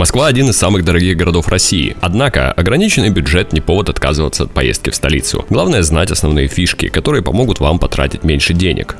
Москва один из самых дорогих городов России. Однако, ограниченный бюджет не повод отказываться от поездки в столицу. Главное знать основные фишки, которые помогут вам потратить меньше денег.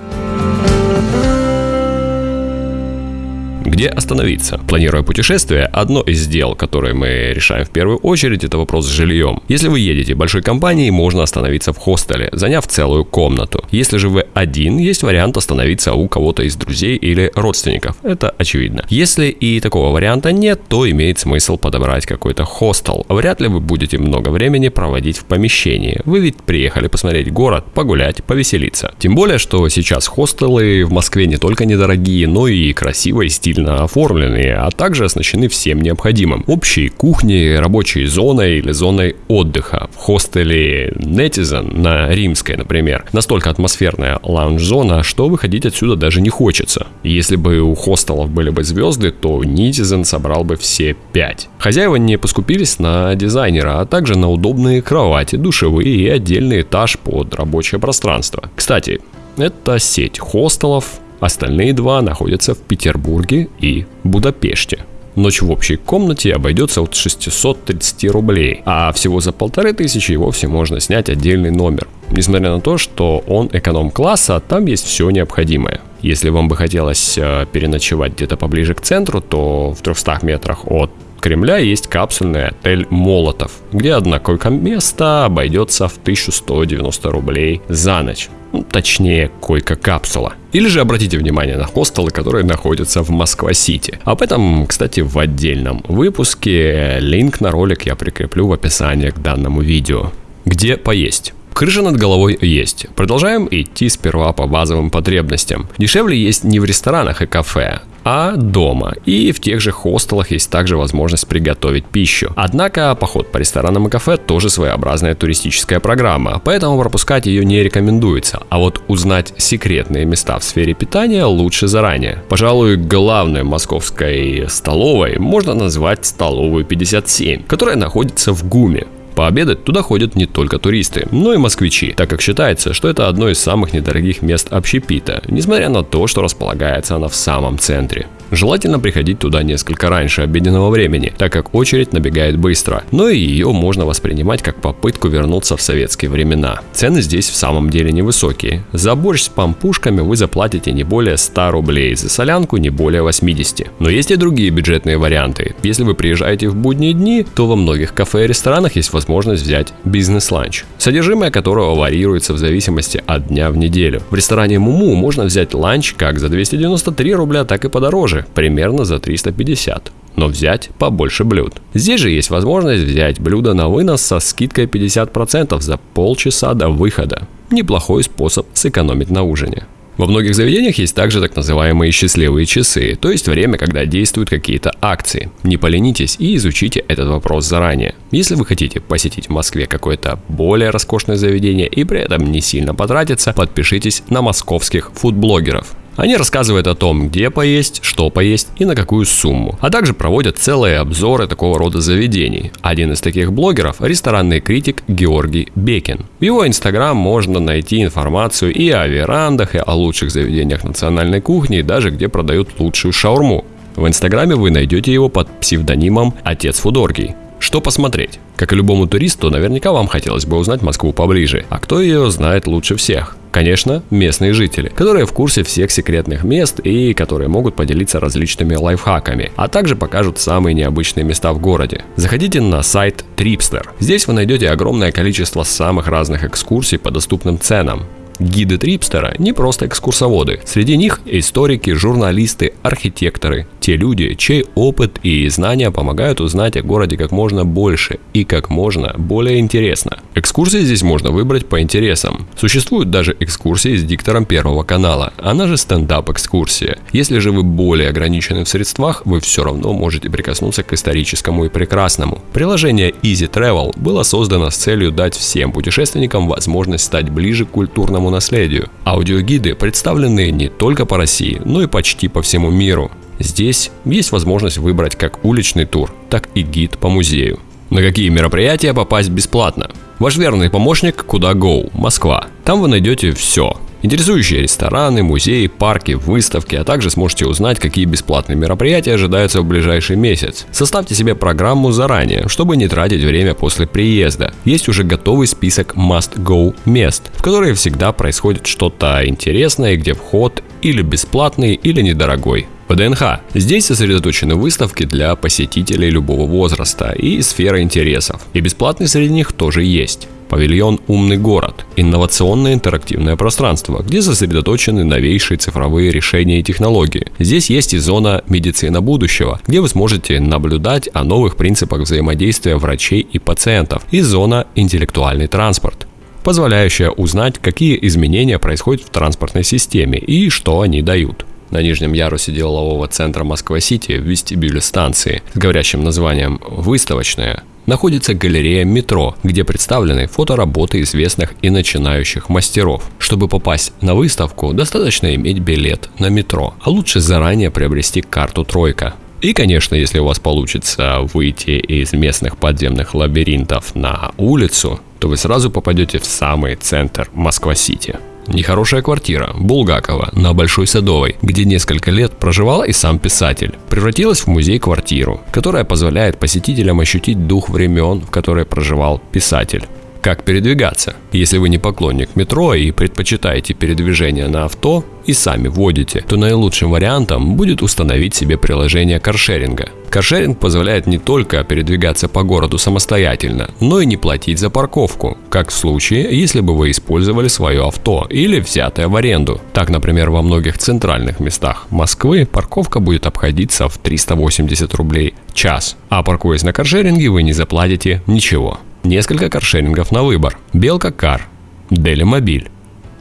Где остановиться? Планируя путешествие, одно из дел, которые мы решаем в первую очередь, это вопрос с жильем. Если вы едете большой компанией, можно остановиться в хостеле, заняв целую комнату. Если же вы один, есть вариант остановиться у кого-то из друзей или родственников. Это очевидно. Если и такого варианта нет, то имеет смысл подобрать какой-то хостел. Вряд ли вы будете много времени проводить в помещении. Вы ведь приехали посмотреть город, погулять, повеселиться. Тем более, что сейчас хостелы в Москве не только недорогие, но и красиво и стильно оформленные, а также оснащены всем необходимым. Общей кухней, рабочей зоной или зоной отдыха. В хостеле Netizen на Римской, например, настолько атмосферная лаунж-зона, что выходить отсюда даже не хочется. Если бы у хостелов были бы звезды, то Netizen собрал бы все пять. Хозяева не поскупились на дизайнера, а также на удобные кровати, душевые и отдельный этаж под рабочее пространство. Кстати, это сеть хостелов, Остальные два находятся в Петербурге и Будапеште. Ночь в общей комнате обойдется от 630 рублей, а всего за полторы тысячи и вовсе можно снять отдельный номер. Несмотря на то, что он эконом-класса, там есть все необходимое. Если вам бы хотелось э, переночевать где-то поближе к центру, то в 300 метрах от Кремля есть капсульный отель «Молотов», где одна койко-место обойдется в 1190 рублей за ночь. Ну, точнее, койка-капсула. Или же обратите внимание на хостелы, которые находятся в Москва-Сити. Об этом, кстати, в отдельном выпуске. Линк на ролик я прикреплю в описании к данному видео. Где поесть? Крыша над головой есть. Продолжаем идти сперва по базовым потребностям. Дешевле есть не в ресторанах и кафе, а дома. И в тех же хостелах есть также возможность приготовить пищу. Однако поход по ресторанам и кафе тоже своеобразная туристическая программа, поэтому пропускать ее не рекомендуется. А вот узнать секретные места в сфере питания лучше заранее. Пожалуй, главной московской столовой можно назвать столовую 57, которая находится в ГУМе. Пообедать туда ходят не только туристы, но и москвичи, так как считается, что это одно из самых недорогих мест общепита, несмотря на то, что располагается она в самом центре. Желательно приходить туда несколько раньше обеденного времени, так как очередь набегает быстро, но и ее можно воспринимать как попытку вернуться в советские времена. Цены здесь в самом деле невысокие. За борщ с пампушками вы заплатите не более 100 рублей, за солянку не более 80. Но есть и другие бюджетные варианты. Если вы приезжаете в будние дни, то во многих кафе и ресторанах есть возможность взять бизнес-ланч, содержимое которого варьируется в зависимости от дня в неделю. В ресторане Муму можно взять ланч как за 293 рубля, так и подороже, примерно за 350 но взять побольше блюд. Здесь же есть возможность взять блюдо на вынос со скидкой 50% за полчаса до выхода. Неплохой способ сэкономить на ужине. Во многих заведениях есть также так называемые счастливые часы, то есть время, когда действуют какие-то акции. Не поленитесь и изучите этот вопрос заранее. Если вы хотите посетить в Москве какое-то более роскошное заведение и при этом не сильно потратиться, подпишитесь на московских фудблогеров. Они рассказывают о том, где поесть, что поесть и на какую сумму, а также проводят целые обзоры такого рода заведений. Один из таких блогеров – ресторанный критик Георгий Бекин. В его инстаграм можно найти информацию и о верандах, и о лучших заведениях национальной кухни, и даже где продают лучшую шаурму. В инстаграме вы найдете его под псевдонимом «Отец Фудоргий». Что посмотреть? Как и любому туристу, наверняка вам хотелось бы узнать Москву поближе. А кто ее знает лучше всех? Конечно, местные жители, которые в курсе всех секретных мест и которые могут поделиться различными лайфхаками, а также покажут самые необычные места в городе. Заходите на сайт Tripster. Здесь вы найдете огромное количество самых разных экскурсий по доступным ценам. Гиды Трипстера не просто экскурсоводы. Среди них историки, журналисты, архитекторы. Те люди, чей опыт и знания помогают узнать о городе как можно больше и как можно более интересно. Экскурсии здесь можно выбрать по интересам. Существуют даже экскурсии с диктором Первого канала, она же стендап-экскурсия. Если же вы более ограничены в средствах, вы все равно можете прикоснуться к историческому и прекрасному. Приложение Easy Travel было создано с целью дать всем путешественникам возможность стать ближе к культурному наследию. Аудиогиды представлены не только по России, но и почти по всему миру. Здесь есть возможность выбрать как уличный тур, так и гид по музею. На какие мероприятия попасть бесплатно? Ваш верный помощник Куда Go, Москва. Там вы найдете все. Интересующие рестораны, музеи, парки, выставки, а также сможете узнать, какие бесплатные мероприятия ожидаются в ближайший месяц. Составьте себе программу заранее, чтобы не тратить время после приезда. Есть уже готовый список must-go мест, в которые всегда происходит что-то интересное, где вход или бесплатный, или недорогой. ВДНХ. Здесь сосредоточены выставки для посетителей любого возраста и сферы интересов. И бесплатный среди них тоже есть. Павильон «Умный город» – инновационное интерактивное пространство, где сосредоточены новейшие цифровые решения и технологии. Здесь есть и зона «Медицина будущего», где вы сможете наблюдать о новых принципах взаимодействия врачей и пациентов, и зона «Интеллектуальный транспорт», позволяющая узнать, какие изменения происходят в транспортной системе и что они дают. На нижнем ярусе делового центра Москва-Сити в вестибюле станции с говорящим названием «Выставочная» находится галерея «Метро», где представлены фотоработы известных и начинающих мастеров. Чтобы попасть на выставку, достаточно иметь билет на метро, а лучше заранее приобрести карту «Тройка». И, конечно, если у вас получится выйти из местных подземных лабиринтов на улицу, то вы сразу попадете в самый центр Москва-Сити. Нехорошая квартира Булгакова на Большой Садовой, где несколько лет проживал и сам писатель, превратилась в музей-квартиру, которая позволяет посетителям ощутить дух времен, в которые проживал писатель. Как передвигаться? Если вы не поклонник метро и предпочитаете передвижение на авто и сами водите, то наилучшим вариантом будет установить себе приложение каршеринга. Каршеринг позволяет не только передвигаться по городу самостоятельно, но и не платить за парковку, как в случае, если бы вы использовали свое авто или взятое в аренду. Так, например, во многих центральных местах Москвы парковка будет обходиться в 380 рублей час, а паркуясь на каршеринге вы не заплатите ничего. Несколько каршерингов на выбор. Белка Кар, Дели Мобиль,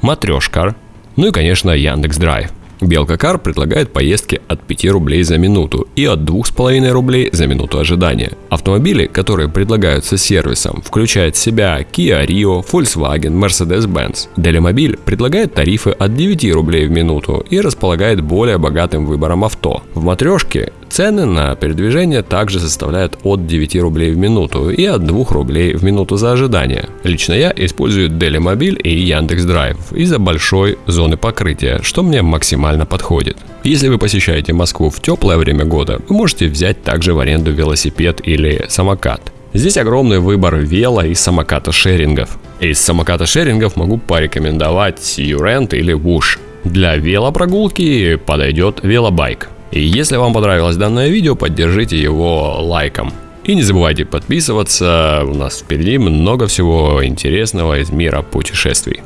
Матрешкар, ну и, конечно, Яндекс Драйв. Белка Кар предлагает поездки от 5 рублей за минуту и от 2,5 рублей за минуту ожидания. Автомобили, которые предлагаются сервисом, включают в себя Kia Rio, Volkswagen, Mercedes-Benz. Делимобиль предлагает тарифы от 9 рублей в минуту и располагает более богатым выбором авто. В матрешке Цены на передвижение также составляют от 9 рублей в минуту и от 2 рублей в минуту за ожидание. Лично я использую Делимобиль и Яндекс Драйв из-за большой зоны покрытия, что мне максимально подходит. Если вы посещаете Москву в теплое время года, вы можете взять также в аренду велосипед или самокат. Здесь огромный выбор вело и самоката шерингов. Из самоката шерингов могу порекомендовать Юрент или Woosh. Для велопрогулки подойдет велобайк. И если вам понравилось данное видео, поддержите его лайком. И не забывайте подписываться, у нас впереди много всего интересного из мира путешествий.